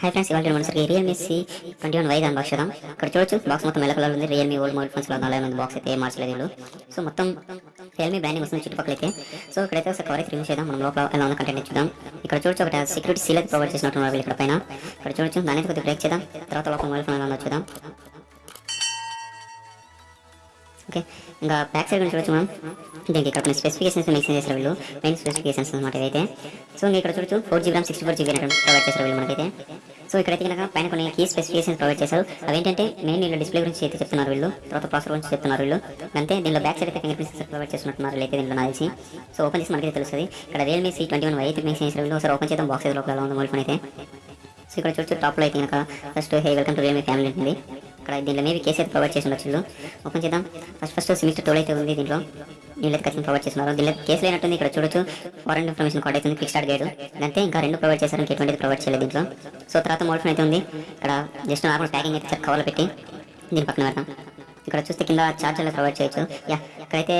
High friends ఇవాళ మనసరికి Realme C twenty one Y unbox చేద్దాం. ఇక్కడ చూడొచ్చు బాక్స్ మొత్తం మెల్ల కలర్ ఉంది. రియల్మీ ఓల్డ్ మొబైల్ ఫోన్స్లో నాలుగు మంది బాక్స్ అయితే మార్చలేదు వీళ్ళు. సో మొత్తం రియల్మీ బ్యానింగ్ వస్తుంది చుట్టుపక్కల అయితే. సో ఇక్కడైతే ఒకసారి కవర్ రిమూవ్ చేద్దాం. మనం లోపల ఎలా ఉన్న కంటెంట్ చూద్దాం. ఇక్కడ చూడొచ్చు ఒకటి సెక్యూరిటీ సీల్ అయితే ప్రొవైడ్ చేసినట్టు ఇక్కడ పైన. ఇక్కడ చూడొచ్చు దాని అయితే కొద్దిగా బ్రేక్ చేద్దాం. తర్వాత లోపల మొబైల్ ఫోన్ ఎలా ఉందో చూద్దాం. ఓకే. ఇంకా బ్యాక్ సైడ్ గురించి చూడొచ్చు మనం దీనికి ఇక్కడ స్పెసిఫికేషన్స్ మెన్షన్ చేశారు వీళ్ళు. మెయిన్ స్పెసిఫికేషన్స్ అనమాట ఇదైతే సో ఇంకా ఇక్కడ చూడొచ్చు four GB RAM sixty four GB provide చేశారు వీళ్ళు మనకైతే. సో ఇక్కడైతే కనుక పైన కొన్ని కీ స్పెసిఫికేషన్స్ ప్రొవైడ్ చేశారు. అవేంటంటే మెయిన్ వీళ్ళు డిస్ప్లే గురించి అయితే చెప్తున్నారు వీళ్ళు. తర్వాత ప్రాసెసర్ గురించి చెప్తున్నారు వీళ్ళు. అంతే దీనిలో బ్యాక్ సైడ్ అయితే ఫింగర్ ప్రింట్ ప్రొవైడ్ చేస్తున్నట్టున్నారు అయితే దీంట్లో సో ఓపెన్ చేసి మనకి తెలుస్తుంది. ఇక్కడ Realme C twenty one Y అయితే మెన్షన్ చేశారు వీళ్ళు. ఒకసారి ఓపెన్ చేద్దాం బాక్స్ లోపల ఉంది మొబైల్ ఫోన్ అయితే. సో ఇక్కడ చూడొచ్చు టాప్లో అయితే కనుక first hey welcome to Realme family ఉంటుంది ఇక్కడ దీంట్లో మేబీ కేసీఆర్ అయితే ప్రొవైడ్ చేసి ఉండొచ్చు. ఓపెన్ చేద్దాం. ఫస్ట్ ఫస్ట్ సెమిస్టర్ టోల్ అయితే ఉంది దీంట్లో వీళ్ళకి ఖచ్చితంగా ప్రొవైడ్ చేస్తున్నారు. దీనిలో కేసు లేనట్టుంది ఇక్కడ చూడొచ్చు. ఫారెన్ ఇన్ఫర్మేషన్ కార్డ్ అయితే ఉంది క్లిక్ స్టార్ట్ గైడ్ అంతే ఇంకా రెండు ప్రొవైడ్ చేశారు. ఇంకా ఎటువంటి ప్రొవైడ్ చేయలేదు దీంట్లో. సో తర్వాత మోడల్ ఫోన్ అయితే ఉంది. ఇక్కడ జస్ట్ నార్మల్ ప్యాకింగ్ అయితే కవర్లో పెట్టి దీని పక్కన పెడతాం. ఇక్కడ చూస్తే కింద ఛార్జర్లు ప్రొవైడ్ చేయొచ్చు. యా ఇక్కడైతే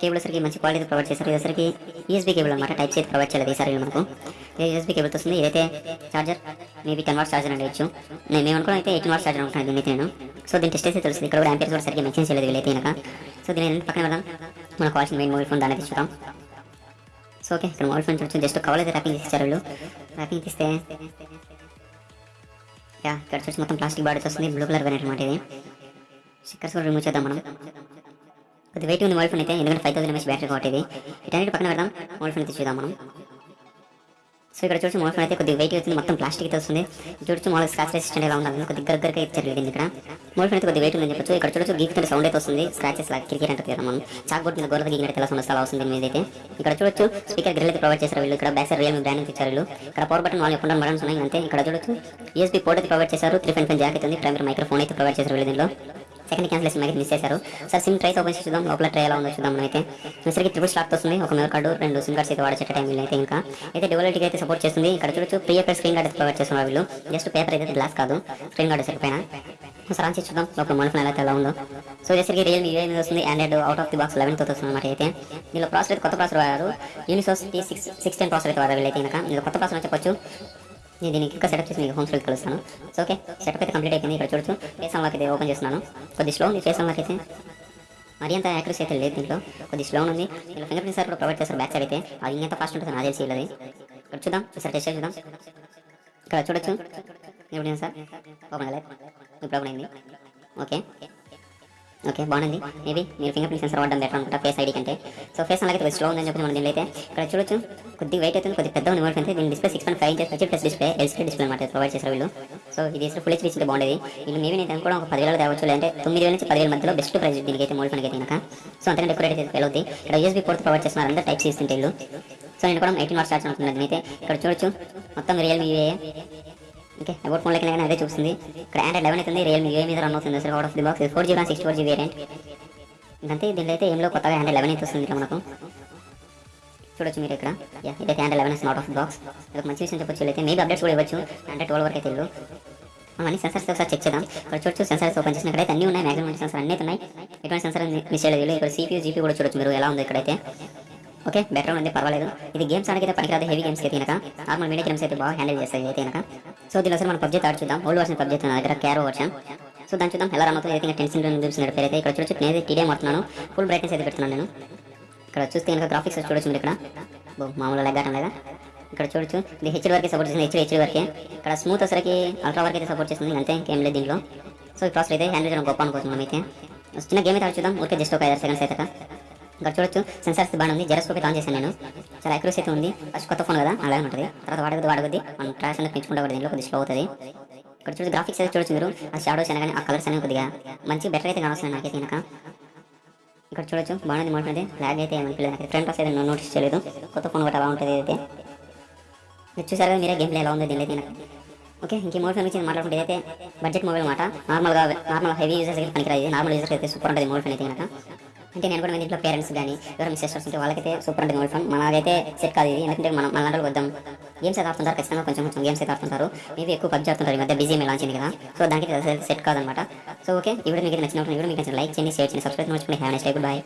కేబుల్ సరికి మంచి క్వాలిటీ ప్రొవైడ్ చేశారు. ఇదేసరికి యూఎస్బీ కేబుల్ అనమాట టైప్ చేసి ప్రొవైడ్ చేయలేదు ఈసారి మనకు. మనకు యూఎస్బీ కేబుల్ వస్తుంది ఇదైతే charger maybe ten watts charger ఉండొచ్చు నేను మేము అనుకున్న అయితే ఎయిటీన్ వాట్స్ ఛార్జర్ అనుకుంటున్నాను దీని నేను. సో దీని టెస్ట్ అయితే తెలుస్తుంది. ఇక్కడ కూడా యాంపేర్స్ కూడా సరిగ్గా మెన్షన్ చేయలేదు వీళ్ళైతే కనుక సో దీని రెండు పక్కన వెళ్దాం మనకు కావాల్సిన మెయిన్ మొబైల్ ఫోన్ దాన్ని తీసుకుంటాం సో ఓకే ఇక్కడ మొబైల్ ఫోన్ చూడొచ్చు. జస్ట్ కవర్ అయితే ర్యాపింగ్ ఇచ్చారు వీళ్ళు. ర్యాపింగ్ తీస్తే యా ఇక్కడ చూసి మొత్తం ప్లాస్టిక్ బాడీ వస్తుంది. బ్లూ కలర్ వేరియంట్ అనమాట ఇది. స్టిక్కర్స్ కూడా రిమూవ్ చేద్దాం మనం. కొద్ది వెయిట్ ఉంది మొబైల్ ఫోన్ అయితే ఎందుకంటే ఫైవ్ థౌసండ్ ఎంఎస్ బ్యాటరీ కాబట్టి ఇది. ఇటన్నిటి పక్కన పెడదాం. మొబైల్ ఫోన్ అయితే చూద్దాం మనం. సో ఇక్కడ చూసి మొబైల్ ఫోన్ అయితే కొద్దిగా వెయిట్ అవుతుంది మొత్తం ప్లాస్టిక్ అయితే వస్తుంది. చూడొచ్చు మొబైల్ స్క్రాచ్ రెసిస్టెంట్ ఎలా ఉండాలి కొద్దిగా దగ్గరగా ఇచ్చారు దీన్ని ఇక్కడ. మొబైల్ ఫోన్ అయితే కొద్దిగా వెయిట్ ఉందని చెప్పచ్చు. ఇక్కడ చూడొచ్చు గీకుతుంటే సౌండ్ అయితే వస్తుంది. స్క్రాచెస్ లాగా క్రికెట్ అంటే మనం. చాక్ బోర్డ్ మీద గోడ గీకినట్టు ఎలా సౌండ్ అలా వస్తుంది మీద అయితే ఇక్కడ చూడొచ్చు స్పీకర్ గ్రిల్ అయితే ప్రొవైడ్ చేశారు వీళ్ళు. ఇక్కడ బ్యాక్ సైడ్ రియల్మీ బ్రాండ్ ఇచ్చారు వీళ్ళు. ఇక్కడ పవర్ బటన్ వాళ్ళు ఎప్పుడు బటన్స్ ఉన్నాయి అంతే. ఇక్కడ చూడొచ్చు యూఎస్బీ పోర్ట్ అయితే ప్రొవైడ్ చేశారు. త్రీ ఫైన్ ఫైన్ జాక్ అయితే ఉంది. ప్రైమరీ మైక్రోఫోన్ అయితే ప్రొవైడ్ చేశారు వీళ్ళు దీనిలో సెకండ్ క్యాన్సిలేషన్ అయితే మిస్ చేశారు. సార్ సిమ్ ట్రైస్ ఓపెన్ చేసి చూద్దాం. లోపల ట్రై ఎలా ఉందో చూద్దాం అయితే సరికి ట్రిపుల్ స్లాట్ వస్తుంది. ఒక మెమరీ కార్డు రెండు సిమ్ కార్డ్స్ అయితే వాడేట టైం అయితే ఇంకా. అయితే డెవలప్కి అయితే సపోర్ట్ చేస్తుంది. ఇక్కడ చూడొచ్చు pre paper screen guard provide చేస్తున్నారు వీళ్ళు. జస్ట్ పేపర్ అయితే గ్లాస్ కాదు. స్క్రీన్ కార్డ్ సరిపోయినా సార్ ఆన్ చూద్దాం. లోపల మొబైల్ ఫోన్ ఎలా ఎలా ఉందో. సో జస్ట్ రియల్మీ యూఏ మీద వస్తుంది. Android out of the box లెవెన్తో వస్తుంది అనమాట అయితే. దీనిలో ప్రాసెస్ అయితే కొత్త ప్రాసెస్ వాడారు. Unisoc T six six ten process అయితే వాడారు వీళ్ళైతే ఇంకా. ఇందులో కొత్త ప్రాసెసర్ చెప్పొచ్చు. నేను దీనికి ఇంకా సెటప్ చేసి మీకు హోమ్ స్టైల్ కలుస్తాను. సో ఓకే సెటప్ అయితే కంప్లీట్ అయిపోయింది. ఇక్కడ చూడొచ్చు. ఫేస్ అన్లాక్ అయితే ఓపెన్ చేస్తున్నాను. కొద్ది స్లో ఉంది. ఫేస్ అన్లాక్ అయితే మరి అంత యాక్యురసీ అయితే లేదు దీంట్లో. కొద్ది స్లో ఉంది. దీనిలో ఫింగర్ ప్రింట్ సార్ కూడా ప్రొవైడ్ చేస్తారు బ్యాక్ సైడ్ అయితే. అది ఇంకెంత ఫాస్ట్ ఉంటుంది నాకు తెలిసి ఇక్కడ చూద్దాం. ఒకసారి టెస్ట్ చూద్దాం. ఇక్కడ చూడొచ్చు. ఇప్పుడు సార్ ఓపెన్ అవ్వలేదు ఇప్పుడు ఓపెన్ అయింది. ఓకే ఓకే బాగుంది మేబీ మీరు ఫింగర్ ప్రింట్ సెన్సర్ వాడడం బెటర్ అనుకుంటా ఫేస్ ఐడి కంటే. సో ఫేస్ అలాగే కొద్దిగా స్లో ఉందని చెప్పి మనం దీనిలో అయితే ఇక్కడ చూడొచ్చు. కొద్ది వెయిట్ అవుతుంది కొద్ది పెద్ద ఉంది అంటే దీని display six point five inches H plus display LCD display అనమాట ప్రొవైడ్ చేశారు వీళ్ళు. సో ఇది ఫుల్ హెచ్డీ ఇచ్చింటే బాగుండేది. వీళ్ళు మేబీ నేను అనుకోవడం ఒక పదివేలు తేవచ్చు లేదంటే తొమ్మిది వేల నుంచి పదివేల మధ్యలో బెస్ట్ ప్రైస్ దీనికి అయితే మోల్ ఫోన్కి అయితే కనుక సో అంతకంటే డెకరేట్ అయితే ఫెయిల్ అవుతుంది ఇక్కడ యూఎస్బీ పోర్ట్ ప్రొవైడ్ చేస్తున్నారు అందరూ టైప్ చేస్తుంటే వీళ్ళు. సో నేను కూడా ఎయిటీన్ వాట్స్ ఛార్జ్ అనుకున్నాను అయితే ఇక్కడ చూడొచ్చు. మొత్తం రియల్మీ ఓకే అబౌట్ ఫోన్ లెక్క అదే చూస్తుంది ఇక్కడ ఆండ్రాయిడ్ లెవెన్ అవుతుంది రియల్మీ యూఏ మీద రన్ అవుతుంది అసలు out of the box four GB sixty four GB variant ఇంకంతే దీనిలో అయితే ఏంలో కొత్తగా హ్యాండ్ లెవెన్ అయితే వస్తుంది ఇక్కడ మనకు చూడొచ్చు మీరు ఇక్కడ. యా ఇదైతే hand eleven is not of box ఇది మంచి విషయం చెప్పొచ్చు అయితే మేబీ అప్డేట్స్ కూడా ఇవ్వచ్చు. అంటే ట్వెల్వ్ వరకు అయితే వెళ్ళు అన్ని సెన్సర్స్ ఒకసారి చెక్ చేద్దాం. ఇక్కడ చూడొచ్చు సెన్సర్స్ ఓపెన్ చేసినక్కడైతే అన్ని ఉన్నాయి. మ్యాక్సిమం సెన్సర్ అన్నీ ఉన్నాయి. ఎటువంటి సెన్సర్ మిస్ చేయలేదు. ఇక్కడ సిపియూ జీపీ కూడా చూడొచ్చు మీరు ఎలా ఉంది ఇక్కడైతే. ఓకే బెటర్ ఉంది పర్వాలేదు. ఇది గేమ్స్ ఆడికి అయితే పనికిరాదు హెవీ గేమ్స్ అయితే కనుక నార్మల్ మీడియా గేమ్స్ అయితే బాగా హ్యాండిల్ చేస్తాయి. అయితే కనుక సో దీనిలో అసలు మనం పబ్జీ ఆడి చూద్దాం. ఓల్డ్ వర్షన్ పబ్జీ నా దగ్గర క్యారో వర్షన్ సో దాన్ని చూద్దాం. ఎలా రన్ అవుతుంది అయితే టెన్షన్ చూసిన పేరు అయితే. ఇక్కడ చూడొచ్చు నేను టీడీఎం మారుతున్నాను ఫుల్ బ్రైట్నెస్ అయితే పెడుతున్నాను నేను. ఇక్కడ చూస్తే కనుక గ్రాఫిక్స్ చూడొచ్చు మీరు ఇక్కడ. మామూలుగా లెగ్గాటం లేదా? ఇక్కడ చూడొచ్చు. ఇది హెచ్డి వరకే సపోర్ట్ చేస్తుంది హెచ్డి హెచ్డి వరకే ఇక్కడ స్మూత్ వచ్చరికి అల్ట్రా వరకు అయితే సపోర్ట్ చేస్తుంది. అంతే ఇంకేం లేదు దీంట్లో. సో ఈ ప్రాసెస్ అయితే హ్యాండిల్ చేయడం గొప్ప అనుకోవచ్చు మనం అయితే చిన్న గేమ్ అయితే చూద్దాం. జస్ట్ ఒక ఐదు సెకండ్స్ అయితే ఇక్కడ చూడొచ్చు. సెన్సార్స్ బాగానే ఉంది. జెరస్కోప్ ఆన్ చేశాను నేను. చాలా అక్యూరసీ అయితే ఉంది. ఫస్ట్ కొత్త ఫోన్ కదా అలాగే ఉంటుంది. తర్వాత వాడగది వాడగది మనం ట్రాక్స్ అనేది పెంచుకుంటే కూడా దీంట్లో కొద్దిగా స్లో అవుతుంది. ఇక్కడ చూసి గ్రాఫిక్స్ అయితే చూడొచ్చు మీరు. ఆ షాడోస్ అయినా కానీ ఆ కలర్స్ అనేవి కొద్దిగా మంచి బెటర్ అయితే కావాల్సింది నాకైతే కనుక ఇక్కడ చూడొచ్చు. బాగుంది మోడల్ అయితే. అయితే ఏమనిపించలేదు నాకు. ఫ్రంట్ అయితే నోటీస్ చేయలేదు. కొత్త ఫోన్ కూడా అలా ఉంటుంది అయితే మీరు చూసారు కదా మీరే గేమ్ ప్లే ఎలా ఉంది దీనిలో అయితే ఓకే ఇంకే మోడల్ ఫోన్ గురించి మాట్లాడుకుంటే అయితే బడ్జెట్ మొబైల్ మాట నార్మల్గా నార్మల్ హెవీ యూజర్స్ అయితే పనికిరాదు. నార్మల్ యూజర్స్ అయితే సూపర్ ఉంటుంది మోడల్ ఫోన్ అయితే కనుక అంటే నేను కూడా మీ ఇంట్లో పేరెంట్స్ కానీ ఎవరైనా సిస్టర్స్ ఉంటే వాళ్ళకైతే సూపర్ ఉంటుంది మొబైల్ ఫోన్ మనకైతే సెట్ కాదు ఇది. ఎందుకంటే మనం మన లాంటి వద్దాం. గేమ్స్ అయితే ఆడుతుంటారు ఖచ్చితంగా కొంచెం కొంచెం గేమ్స్ అయితే ఆడుతుంటారు. మేబీ ఎక్కువ పబ్జీ ఆడుతుంటారు ఈ మధ్య. బిజీ మీ లాంచింది కదా. సో దానికి సెట్ కాదనమాట సో ఓకే ఇప్పుడు మీకు నచ్చిన వీడియో మీకు నచ్చిన లైక్ చేయండి షేర్ చేయండి సబ్స్క్రైబ్ మర్చిపోయి హ్యావ్ నెక్స్ట్ బాయ్